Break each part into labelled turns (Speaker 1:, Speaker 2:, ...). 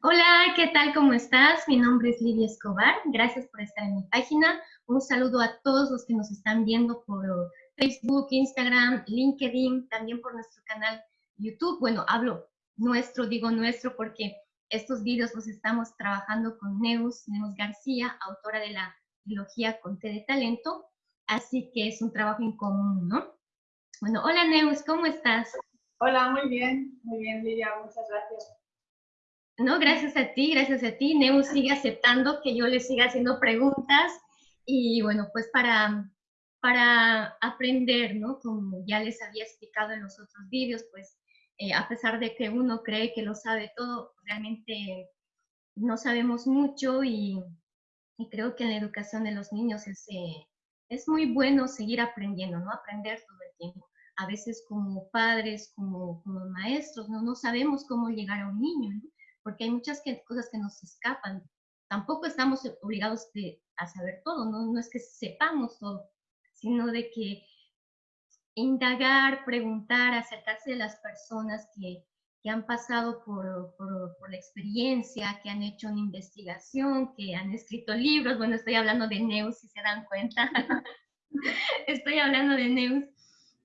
Speaker 1: Hola, ¿qué tal? ¿Cómo estás? Mi nombre es Lidia Escobar. Gracias por estar en mi página. Un saludo a todos los que nos están viendo por Facebook, Instagram, LinkedIn, también por nuestro canal YouTube. Bueno, hablo nuestro, digo nuestro porque estos vídeos los estamos trabajando con Neus, Neus García, autora de la trilogía Conté de Talento. Así que es un trabajo en común, ¿no? Bueno, hola Neus, ¿cómo estás?
Speaker 2: Hola, muy bien, muy bien Lidia, muchas gracias
Speaker 1: no, gracias a ti, gracias a ti. Neus sigue aceptando que yo le siga haciendo preguntas y bueno, pues para, para aprender, ¿no? Como ya les había explicado en los otros vídeos, pues eh, a pesar de que uno cree que lo sabe todo, realmente no sabemos mucho y, creo que en la educación de los niños es, eh, es muy bueno seguir aprendiendo, ¿no? Aprender todo el tiempo. A veces como padres, como, como maestros, ¿no? no sabemos cómo llegar a un niño, ¿no? Porque hay muchas cosas que nos escapan. Tampoco estamos obligados a saber todo, ¿no? no es que sepamos todo, sino de que indagar, preguntar, acercarse de las personas que, que han pasado por, por, por, la experiencia, que han hecho una investigación, que han escrito libros. Bueno, estoy hablando de Neus, si se dan cuenta. estoy hablando de Neus.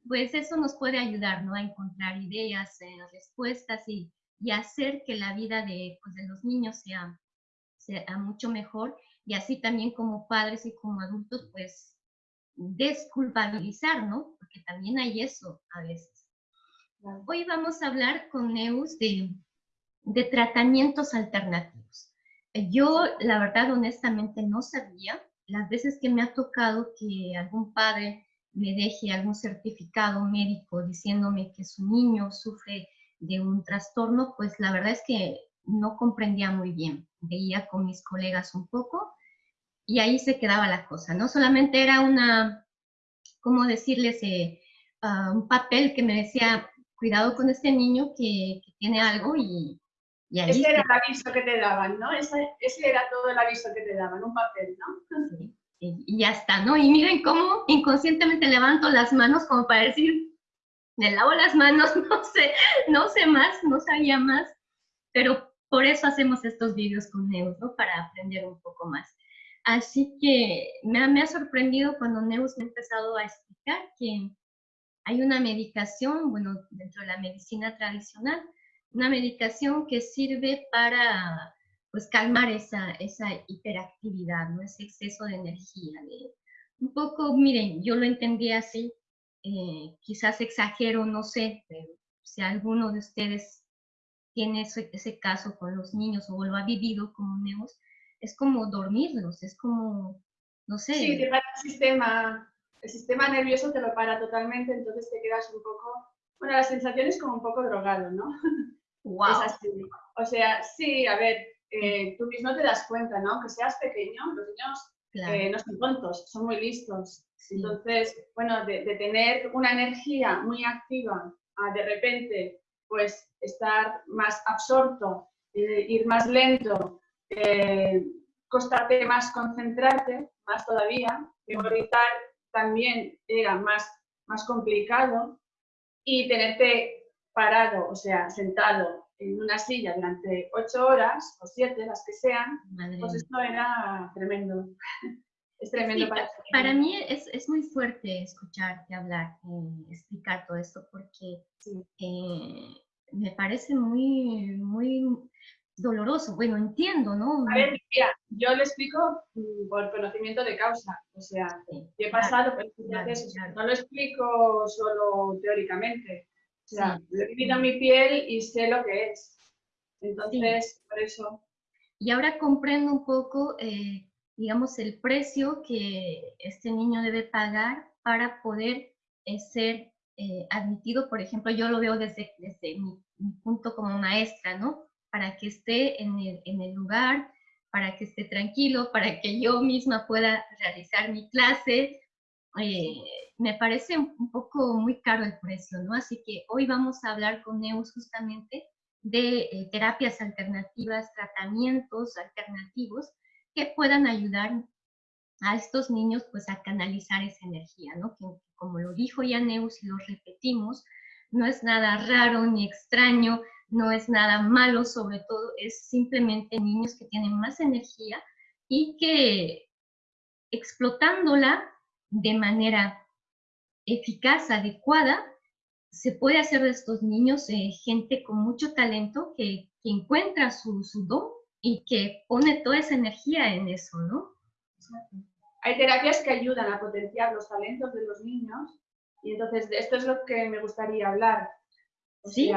Speaker 1: Pues eso nos puede ayudar, ¿no? A encontrar ideas, eh, respuestas y, y hacer que la vida de, pues, de los niños sea, sea mucho mejor y así también como padres y como adultos, pues desculpabilizar, ¿no? Porque también hay eso a veces. Hoy vamos a hablar con Neus de, de tratamientos alternativos. Yo, la verdad, honestamente no sabía. Las veces que me ha tocado que algún padre me deje algún certificado médico diciéndome que su niño sufre de un trastorno, pues la verdad es que no comprendía muy bien. Veía con mis colegas un poco y ahí se quedaba la cosa. No solamente era una, ¿cómo decirles? Eh, ah, un papel que me decía, cuidado con este niño que, tiene algo y,
Speaker 2: y ahí Ese era el aviso que te daban, ¿no? Ese, ese, era todo el aviso que te daban, un papel, ¿no?
Speaker 1: Sí, y ya está, ¿no? Y miren cómo inconscientemente levanto las manos como para decir, me lavo las manos, no sé, no sé más, no sabía más, pero por eso hacemos estos vídeos con Neus, ¿no? Para aprender un poco más. Así que me, ha sorprendido cuando Neus me ha empezado a explicar que hay una medicación, bueno, dentro de la medicina tradicional, una medicación que sirve para, pues, calmar esa, esa hiperactividad, ¿no? Ese exceso de energía. Un poco, miren, yo lo entendí así, eh, quizás exagero, no sé, pero si alguno de ustedes tiene ese, ese, caso con los niños o lo ha vivido como Neos, es como dormirlos, es como, no sé.
Speaker 2: Sí, te para el sistema, el sistema nervioso te lo para totalmente, entonces te quedas un poco, bueno, la sensación es como un poco drogado, ¿no?
Speaker 1: Wow.
Speaker 2: Es así. O sea, sí, a ver, eh, tú mismo te das cuenta, ¿no? Que seas pequeño, los niños eh, no son tontos, son muy listos. Entonces, bueno, de, tener una energía muy activa a de repente, pues, estar más absorto, eh, ir más lento, eh, costarte más concentrarte, más todavía, memorizar también era más, más complicado y tenerte parado, o sea, sentado en una silla durante ocho horas o siete, las que sean, pues esto era tremendo. es tremendo para
Speaker 1: Para mí es, es, muy fuerte escucharte hablar, eh, explicar todo esto, porque eh, me parece muy, muy doloroso. Bueno, entiendo, ¿no?
Speaker 2: A ver, mira, yo le explico mm, por conocimiento de causa, o sea, he pasado por este proceso, no lo explico solo teóricamente. O sea, he vivido mi piel y sé lo que es. Entonces, por eso.
Speaker 1: Y ahora comprendo un poco, eh, digamos, el precio que este niño debe pagar para poder eh, ser eh, admitido. Por ejemplo, yo lo veo desde, desde mi, punto como maestra, ¿no? Para que esté en el, en el lugar, para que esté tranquilo, para que yo misma pueda realizar mi clase, eh, me parece un poco muy caro el precio, ¿no? Así que hoy vamos a hablar con Neus justamente de eh, terapias alternativas, tratamientos alternativos que puedan ayudar a estos niños pues a canalizar esa energía, ¿no? Que como lo dijo ya Neus y lo repetimos, no es nada raro ni extraño, no es nada malo, sobre todo es simplemente niños que tienen más energía y que explotándola de manera eficaz, adecuada, se puede hacer de estos niños eh, gente con mucho talento que, encuentra su, su, don y que pone toda esa energía en eso, ¿no?
Speaker 2: Hay terapias que ayudan a potenciar los talentos de los niños y entonces de esto es lo que me gustaría hablar.
Speaker 1: sí,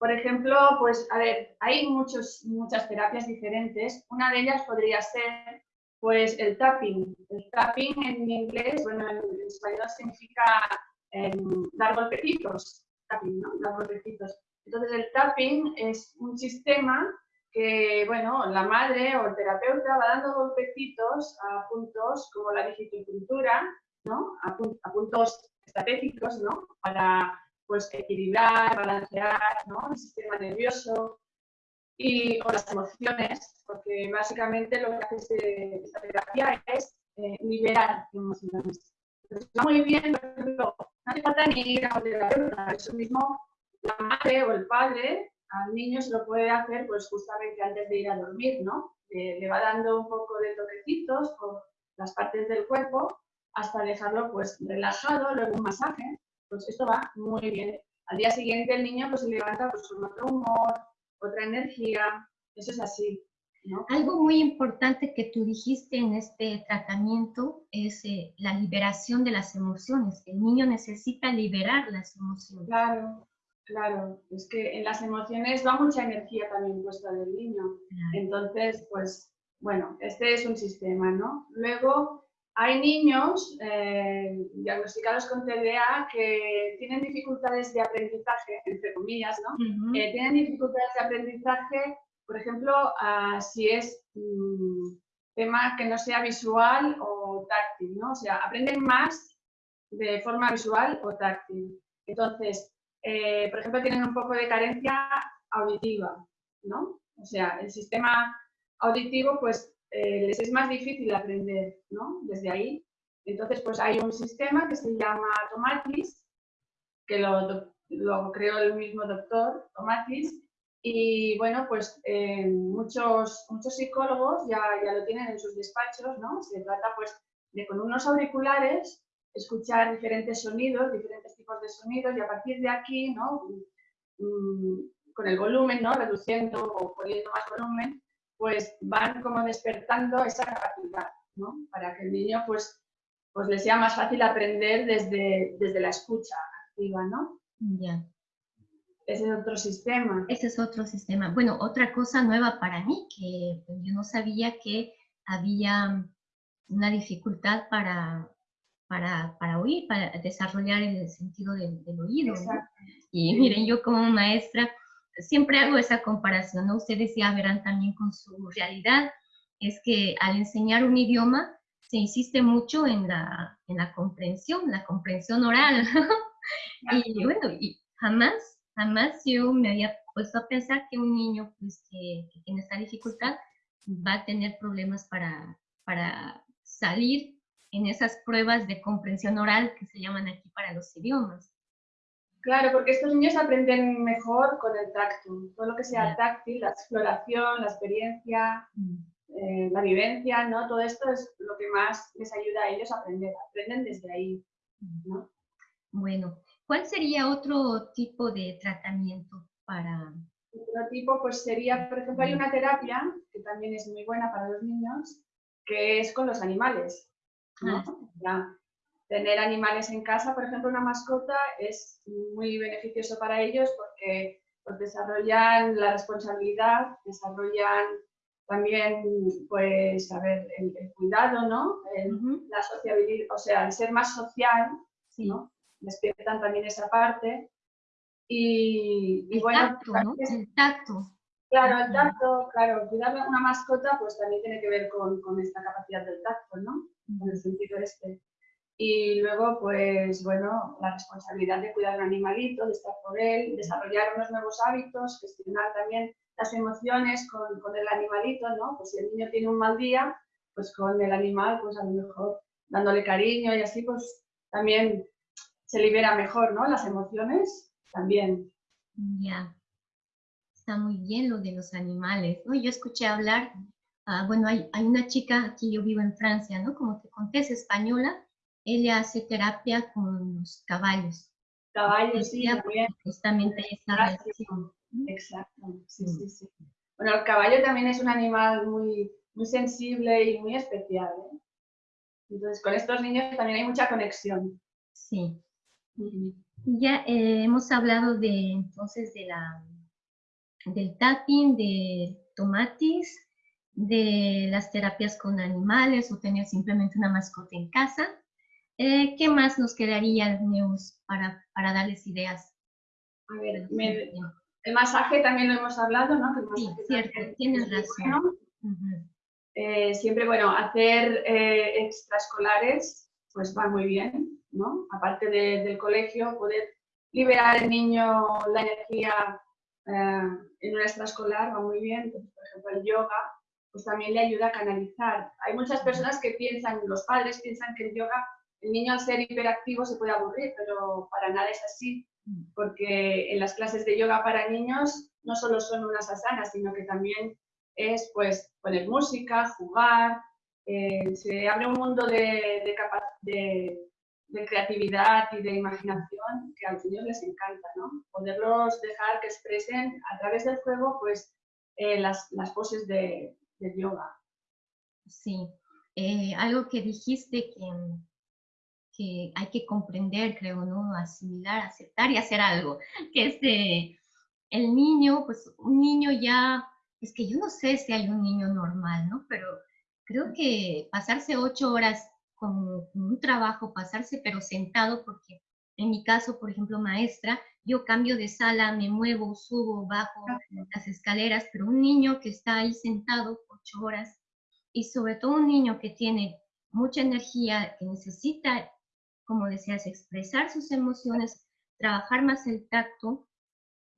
Speaker 2: por ejemplo, pues a ver, hay muchos, muchas terapias diferentes. Una de ellas podría ser pues el tapping. El tapping en inglés, bueno, en, español significa em, dar golpecitos. Tapping, ¿no? Dar golpecitos. Entonces el tapping es un sistema que, bueno, la madre o el terapeuta va dando golpecitos a puntos como la digitocultura, ¿no? A, a puntos estratégicos, ¿no? Para pues equilibrar, balancear ¿no? el sistema nervioso y, o las emociones, porque básicamente lo que hace esta terapia es eh, liberar emociones. Entonces, va muy bien, no hace falta ni ir a terapeuta, eso mismo la madre o el padre al niño se lo puede hacer pues justamente antes de ir a dormir, ¿no? le va dando un poco de toquecitos por las partes del cuerpo hasta dejarlo pues relajado, luego un masaje pues esto va muy bien. Al día siguiente el niño pues, se levanta pues, con otro humor, otra energía, eso es así.
Speaker 1: Algo muy importante que tú dijiste en este tratamiento es eh, la liberación de las emociones. El niño necesita liberar las emociones.
Speaker 2: Claro, claro. Es que en las emociones va mucha energía también puesta del niño. Entonces, pues, bueno, este es un sistema, ¿no? Luego, hay niños eh, diagnosticados con TDA que tienen dificultades de aprendizaje, entre comillas, ¿no? Eh, tienen dificultades de aprendizaje, por ejemplo, si es mm, tema que no sea visual o táctil, ¿no? O sea, aprenden más de forma visual o táctil. Entonces, eh, por ejemplo, tienen un poco de carencia auditiva, ¿no? O sea, el sistema auditivo, pues eh, les es más difícil aprender, ¿no? Desde ahí. Entonces, pues hay un sistema que se llama Tomatis, que lo, lo creó el mismo doctor Tomatis, y bueno, pues eh, muchos, muchos psicólogos ya, ya lo tienen en sus despachos, ¿no? Se trata pues de con unos auriculares escuchar diferentes sonidos, diferentes tipos de sonidos y a partir de aquí, ¿no? Mm, con el volumen, ¿no? Reduciendo o poniendo más volumen, pues van como despertando esa capacidad, ¿no? Para que el niño pues, pues le sea más fácil aprender desde, desde la escucha activa, ¿no?
Speaker 1: Ya.
Speaker 2: Ese es otro sistema.
Speaker 1: Ese es otro sistema. Bueno, otra cosa nueva para mí, que yo no sabía que había una dificultad para, para, para oír, para desarrollar el sentido del, oído. Y miren, yo como maestra, siempre hago esa comparación, ¿no? Ustedes ya verán también con su realidad, es que al enseñar un idioma se insiste mucho en la, en la comprensión, la comprensión oral. y bueno, y jamás, jamás yo me había puesto a pensar que un niño pues, que, que tiene esta dificultad va a tener problemas para, para salir en esas pruebas de comprensión oral que se llaman aquí para los idiomas.
Speaker 2: Claro, porque estos niños aprenden mejor con el tacto. Todo lo que sea táctil, la exploración, la experiencia, mm. eh, la vivencia, ¿no? Todo esto es lo que más les ayuda a ellos a aprender. Aprenden desde ahí, ¿no?
Speaker 1: Bueno, ¿cuál sería otro tipo de tratamiento para...?
Speaker 2: Otro tipo, pues sería, por ejemplo, hay una terapia que también es muy buena para los niños, que es con los animales. ¿no? Ah tener animales en casa, por ejemplo, una mascota, es muy beneficioso para ellos porque pues, desarrollan la responsabilidad, desarrollan también, pues, a ver, el, cuidado, ¿no? La sociabilidad, o sea, el ser más social, ¿no? Despiertan también esa parte. Y,
Speaker 1: el
Speaker 2: bueno,
Speaker 1: tacto, ¿no? El tacto.
Speaker 2: Claro, el tacto, claro, cuidar a una mascota, pues también tiene que ver con, con esta capacidad del tacto, ¿no? En el sentido este. Y luego, pues bueno, la responsabilidad de cuidar un animalito, de estar por él, desarrollar unos nuevos hábitos, gestionar también las emociones con, con, el animalito, ¿no? Pues si el niño tiene un mal día, pues con el animal, pues a lo mejor dándole cariño y así, pues también se libera mejor, ¿no? Las emociones también.
Speaker 1: Ya, está muy bien lo de los animales, ¿no? Yo escuché hablar, ah, bueno, hay, hay, una chica, aquí yo vivo en Francia, ¿no? Como te conté, es española, ella hace terapia con los caballos.
Speaker 2: Caballos, sí,
Speaker 1: también. Justamente esa relación.
Speaker 2: Exacto, sí, sí, sí. Bueno, el caballo también es un animal muy, muy sensible y muy especial, ¿eh? Entonces, con estos niños también hay mucha conexión.
Speaker 1: Sí. Ya eh, hemos hablado de, entonces, de la, del tapping, de tomatis, de las terapias con animales o tener simplemente una mascota en casa. Eh, ¿Qué más nos quedaría, Neus, para, para darles ideas?
Speaker 2: A ver, el masaje también lo hemos hablado, ¿no?
Speaker 1: sí, cierto, tienes razón.
Speaker 2: Eh, siempre, bueno, hacer extraescolares, pues va muy bien. Aparte del colegio, poder liberar al niño la energía eh, en una extraescolar va muy bien. por ejemplo, el yoga, pues también le ayuda a canalizar. Hay muchas personas que piensan, los padres piensan que el yoga, el niño al ser hiperactivo se puede aburrir, pero para nada es así, porque en las clases de yoga para niños no solo son unas asanas, sino que también es pues poner música, jugar, eh, se abre un mundo de, de, de de creatividad y de imaginación que a los niños les encanta, ¿no? Poderlos dejar que expresen a través del juego, pues, eh, las, las, poses de, yoga.
Speaker 1: Sí, eh, algo que dijiste que, que hay que comprender, creo, ¿no? Asimilar, aceptar y hacer algo, que es de, el niño, pues un niño ya, es que yo no sé si hay un niño normal, ¿no? Pero creo que pasarse ocho horas con, un trabajo, pasarse pero sentado, porque en mi caso, por ejemplo, maestra, yo cambio de sala, me muevo, subo, bajo las escaleras, pero un niño que está ahí sentado ocho horas y sobre todo un niño que tiene mucha energía, que necesita, como decías, expresar sus emociones, trabajar más el tacto,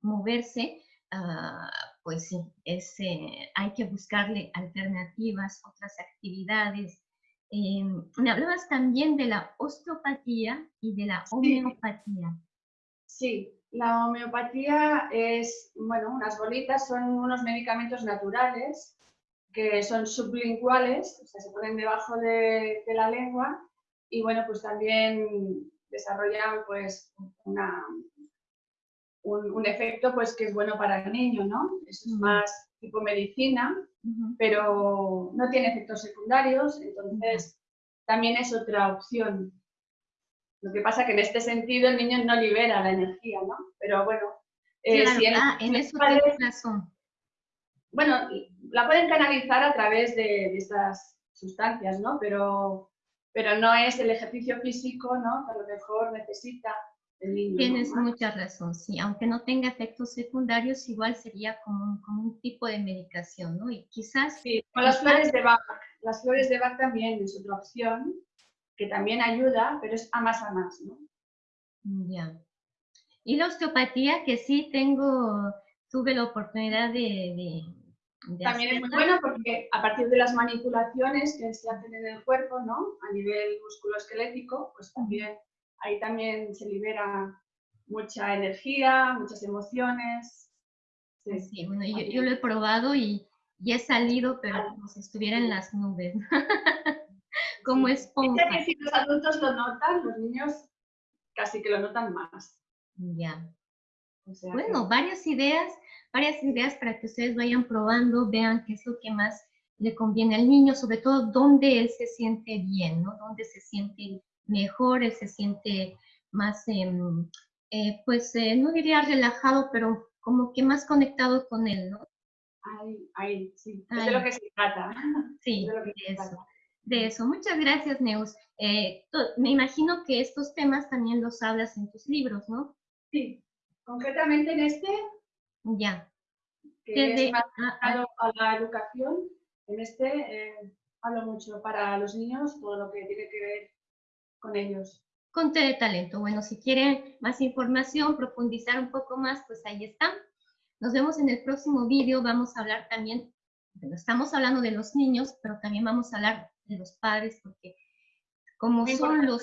Speaker 1: moverse, ah, pues sí, es, eh, hay que buscarle alternativas, otras actividades, eh, me hablabas también de la osteopatía y de la homeopatía.
Speaker 2: Sí, la homeopatía es, bueno, unas bolitas, son unos medicamentos naturales que son sublinguales, o sea, se ponen debajo de, la lengua y, bueno, pues también desarrollan, pues, una, un, efecto, pues, que es bueno para el niño, ¿no? es más tipo medicina pero no tiene efectos secundarios, entonces también es otra opción. Lo que pasa que en este sentido el niño no libera la energía, ¿no? Pero bueno,
Speaker 1: eh, ah, en eso razón.
Speaker 2: Bueno, la pueden canalizar a través de, estas sustancias, ¿no? Pero, pero no es el ejercicio físico, ¿no? Que a lo mejor necesita
Speaker 1: Tienes mucha razón, sí, aunque no tenga efectos secundarios, igual sería como un, como un tipo de medicación, ¿no? Y quizás...
Speaker 2: Sí, con las flores de Bach, las flores de Bach también es otra opción, que también ayuda, pero es a más a más, ¿no?
Speaker 1: Ya. Y la osteopatía, que sí tengo, tuve la oportunidad de...
Speaker 2: también es muy bueno porque a partir de las manipulaciones que se hacen en el cuerpo, ¿no? A nivel musculoesquelético, pues también ahí también se libera mucha energía, muchas emociones.
Speaker 1: Sí, bueno, yo, lo he probado y, he salido, pero como si estuviera en las nubes. como esponja.
Speaker 2: que si los adultos lo notan, los niños casi que lo notan más.
Speaker 1: Ya. bueno, varias ideas, varias ideas para que ustedes vayan probando, vean qué es lo que más le conviene al niño, sobre todo dónde él se siente bien, ¿no? Dónde se siente mejor, él se siente más, em, eh, pues eh, no diría relajado, pero como que más conectado con él, ¿no?
Speaker 2: Ahí, ahí, sí, es de lo que se trata.
Speaker 1: Sí, de, eso. De eso. Muchas gracias, Neus. Eh, me imagino que estos temas también los hablas en tus libros, ¿no?
Speaker 2: Sí, concretamente en este.
Speaker 1: Ya.
Speaker 2: Que es más a, a, la educación. En este hablo mucho para los niños, todo lo que tiene que ver con ellos.
Speaker 1: Conte de talento. Bueno, si quieren más información, profundizar un poco más, pues ahí está. Nos vemos en el próximo vídeo. Vamos a hablar también, bueno, estamos hablando de los niños, pero también vamos a hablar de los padres, porque como son los,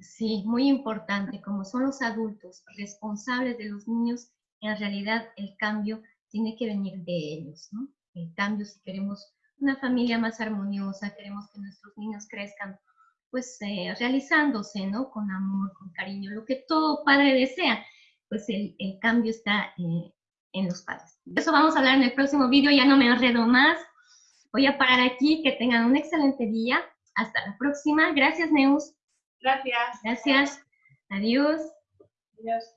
Speaker 1: sí, muy importante, como son los adultos responsables de los niños, en realidad el cambio tiene que venir de ellos, ¿no? El cambio, si queremos una familia más armoniosa, queremos que nuestros niños crezcan, pues eh, realizándose, ¿no? Con amor, con cariño, lo que todo padre desea, pues el, cambio está eh, en los padres. Eso vamos a hablar en el próximo vídeo, ya no me enredo más. Voy a parar aquí, que tengan un excelente día. Hasta la próxima. Gracias, Neus.
Speaker 2: Gracias.
Speaker 1: Gracias. Adiós.
Speaker 2: Adiós.